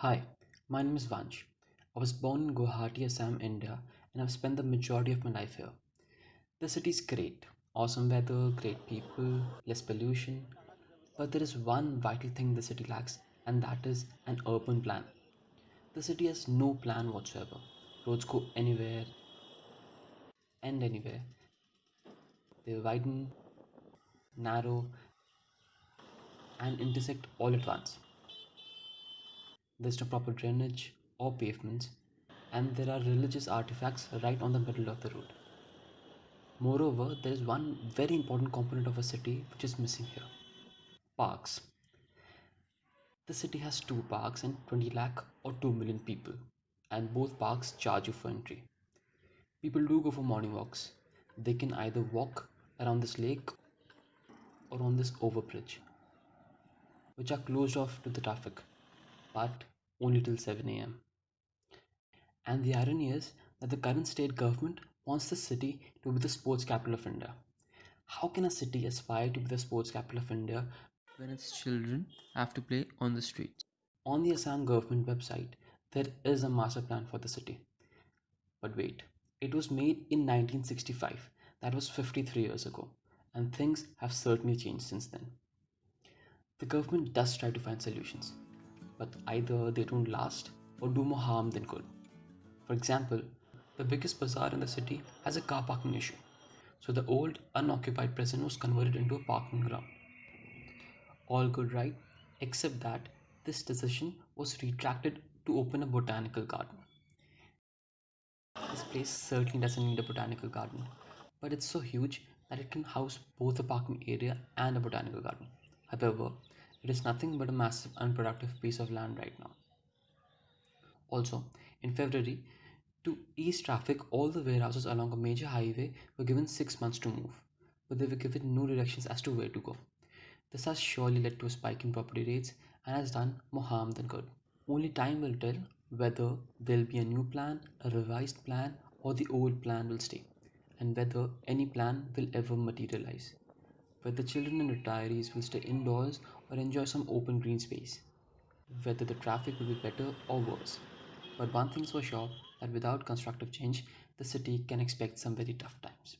Hi, my name is Vansh. I was born in Guwahati, Assam, India, and I've spent the majority of my life here. The city is great, awesome weather, great people, less pollution, but there is one vital thing the city lacks, and that is an urban plan. The city has no plan whatsoever. Roads go anywhere, end anywhere. They widen, narrow, and intersect all at once. There's no proper drainage or pavements, and there are religious artifacts right on the middle of the road. Moreover, there is one very important component of a city which is missing here parks. The city has two parks and 20 lakh or 2 million people, and both parks charge you for entry. People do go for morning walks. They can either walk around this lake or on this overbridge, which are closed off to the traffic, but only till 7 am. And the irony is that the current state government wants the city to be the sports capital of India. How can a city aspire to be the sports capital of India when its children have to play on the streets? On the Assam government website, there is a master plan for the city. But wait, it was made in 1965, that was 53 years ago, and things have certainly changed since then. The government does try to find solutions, but either they don't last or do more harm than good. For example, the biggest bazaar in the city has a car parking issue, so the old unoccupied prison was converted into a parking ground. All good, right? Except that this decision was retracted to open a botanical garden. This place certainly doesn't need a botanical garden, but it's so huge that it can house both a parking area and a botanical garden. However, it is nothing but a massive unproductive piece of land right now. Also, in February, to ease traffic, all the warehouses along a major highway were given six months to move, but they were given no directions as to where to go. This has surely led to a spike in property rates and has done more harm than good. Only time will tell whether there'll be a new plan, a revised plan, or the old plan will stay, and whether any plan will ever materialize. Whether children and retirees will stay indoors or enjoy some open green space. Whether the traffic will be better or worse. But one thing's for sure that without constructive change, the city can expect some very tough times.